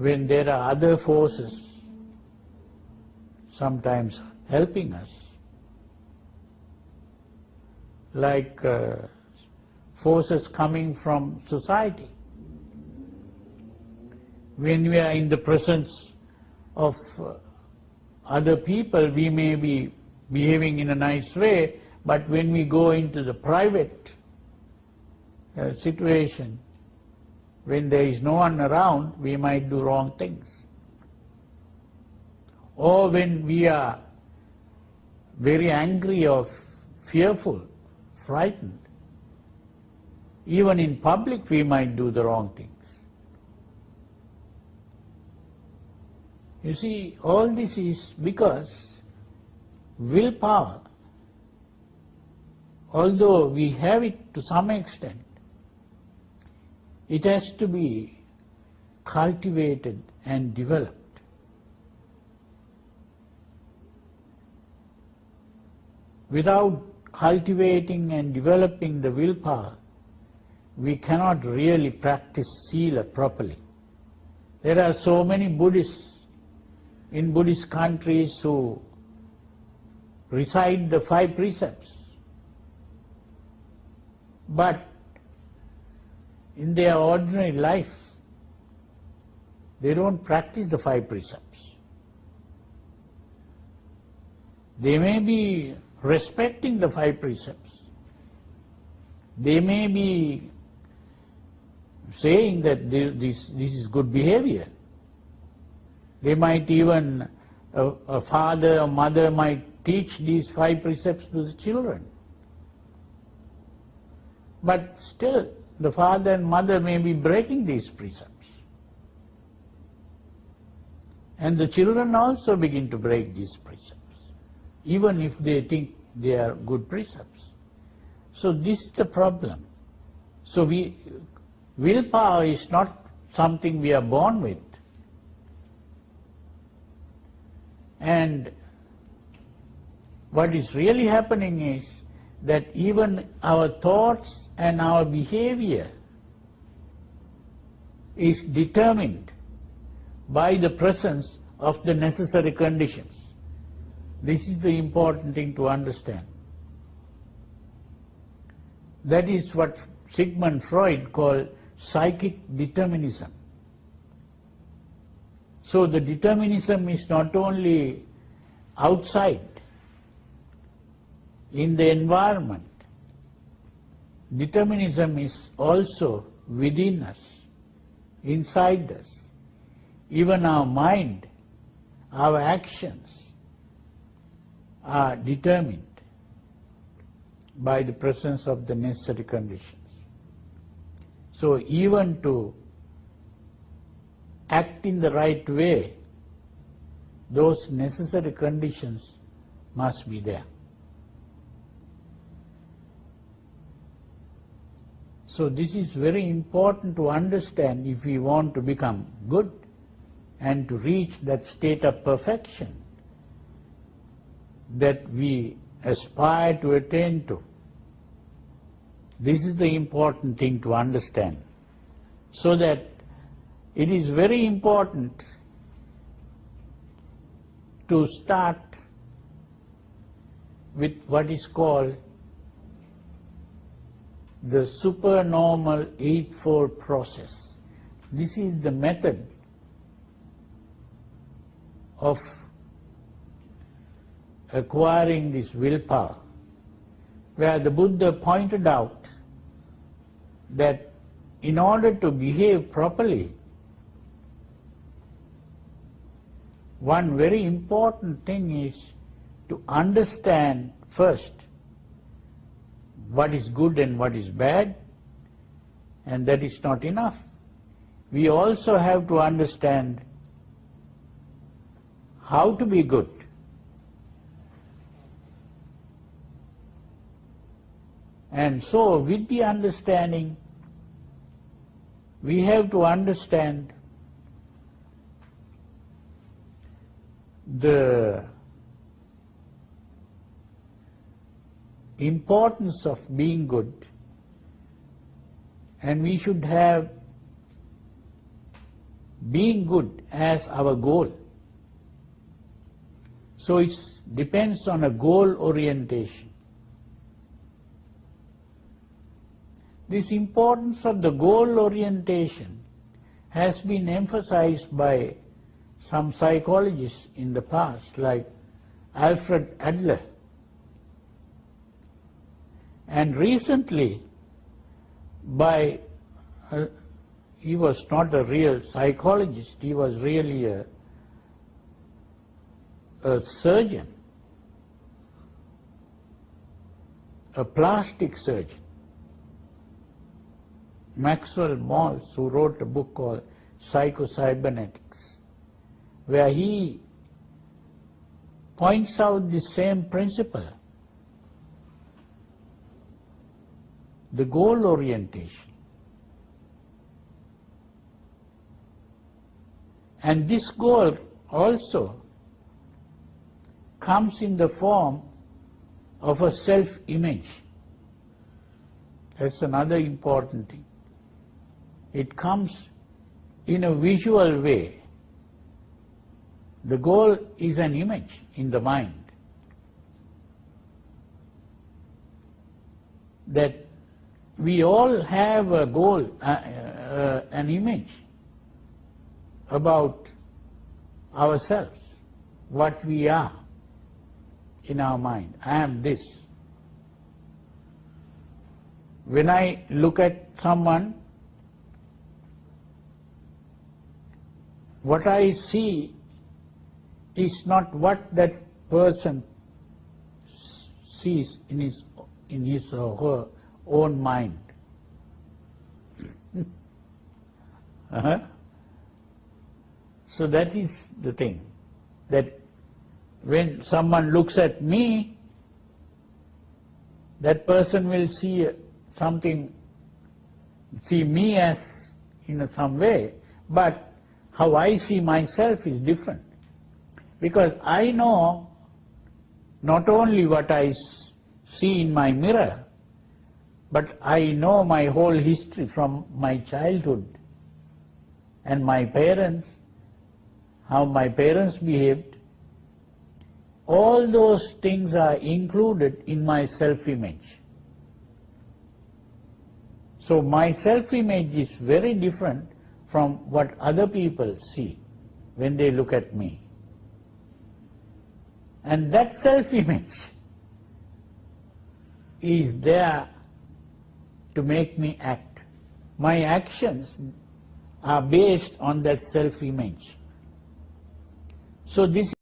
when there are other forces sometimes helping us, like uh, forces coming from society. When we are in the presence of uh, other people, we may be behaving in a nice way, but when we go into the private uh, situation, when there is no one around, we might do wrong things. Or when we are very angry or fearful, frightened, even in public we might do the wrong things. You see, all this is because willpower, although we have it to some extent, it has to be cultivated and developed. Without cultivating and developing the willpower, we cannot really practice sila properly. There are so many Buddhists in Buddhist countries who recite the five precepts. But in their ordinary life, they don't practice the five precepts. They may be respecting the five precepts. They may be saying that this, this is good behavior. They might even, a, a father or mother might teach these five precepts to the children. But still, the father and mother may be breaking these precepts. And the children also begin to break these precepts, even if they think they are good precepts. So this is the problem. So we, willpower is not something we are born with. And what is really happening is that even our thoughts and our behavior is determined by the presence of the necessary conditions. This is the important thing to understand. That is what Sigmund Freud called psychic determinism. So the determinism is not only outside, in the environment, determinism is also within us, inside us. Even our mind, our actions are determined by the presence of the necessary conditions. So even to act in the right way, those necessary conditions must be there. So this is very important to understand if we want to become good and to reach that state of perfection that we aspire to attain to. This is the important thing to understand. So that it is very important to start with what is called the supernormal eightfold process. This is the method of acquiring this willpower, where the Buddha pointed out that in order to behave properly, one very important thing is to understand first what is good and what is bad, and that is not enough. We also have to understand how to be good. And so with the understanding, we have to understand the importance of being good and we should have being good as our goal. So it depends on a goal orientation. This importance of the goal orientation has been emphasized by some psychologists in the past, like Alfred Adler. And recently, by uh, he was not a real psychologist, he was really a, a surgeon, a plastic surgeon. Maxwell Maltz, who wrote a book called Psychocybernetics, where he points out the same principle. The goal orientation. And this goal also comes in the form of a self-image. That's another important thing. It comes in a visual way. The goal is an image in the mind. That we all have a goal, uh, uh, an image about ourselves, what we are in our mind. I am this. When I look at someone, what I see is not what that person sees in his, in his or her own mind. Uh-huh. So that is the thing, that when someone looks at me, that person will see something, see me as in some way, but how I see myself is different. Because I know not only what I see in my mirror, but I know my whole history from my childhood and my parents, how my parents behaved. All those things are included in my self-image. So my self-image is very different from what other people see when they look at me. And that self-image is there to make me act. My actions are based on that self-image. So this